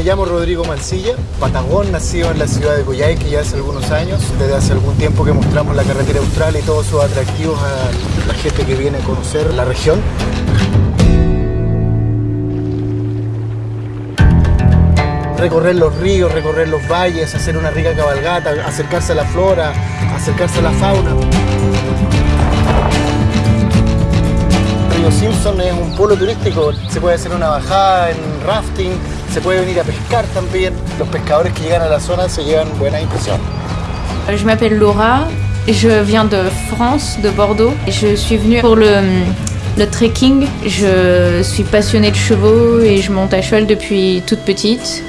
Me llamo Rodrigo Mancilla, patagón, nacido en la ciudad de Coyhaique ya hace algunos años. Desde hace algún tiempo que mostramos la carretera austral y todos sus atractivos a la gente que viene a conocer la región. recorrer los ríos, recorrer los valles, hacer una rica cabalgata, acercarse a la flora, acercarse a la fauna. Río Simpson es un polo turístico, se puede hacer una bajada en rafting, se puede venir a pescar también. Los pescadores que llegan a la zona se llevan buenas impresiones. Je m'appelle Laura, je viens de France, de Bordeaux. Je suis venue pour le, le trekking. Je suis passionnée de chevaux et je monte à cheval depuis toute petite.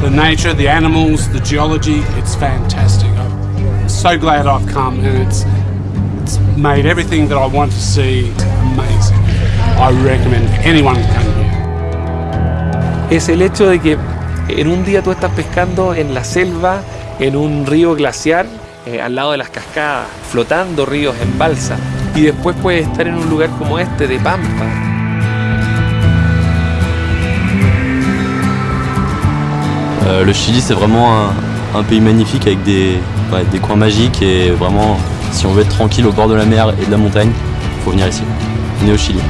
The nature, the animals, the geology, it's fantastic. So glad I've come and it's, it's made everything that I want to see amazing. I recommend anyone to come here. Es el hecho de que en un día tú estás pescando en la selva, en un río glaciar, eh, al lado de las cascadas, flotando ríos en balsa, y después puedes estar en un lugar como este de pampa. Euh, le Chili, c'est vraiment un, un pays magnifique avec des, ouais, des coins magiques et vraiment, si on veut être tranquille au bord de la mer et de la montagne, il faut venir ici. Venez au Chili.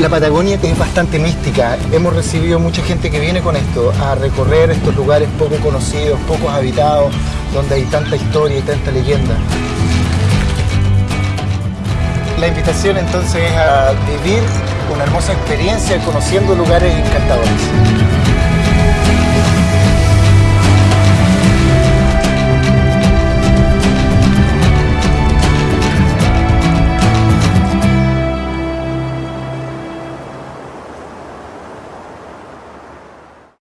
La Patagonia es bastante mística. Hemos recibido mucha gente que viene con esto, a recorrer estos lugares poco conocidos, poco habitados, donde hay tanta historia y tanta leyenda. La invitación entonces es a vivir una hermosa experiencia conociendo lugares encantadores.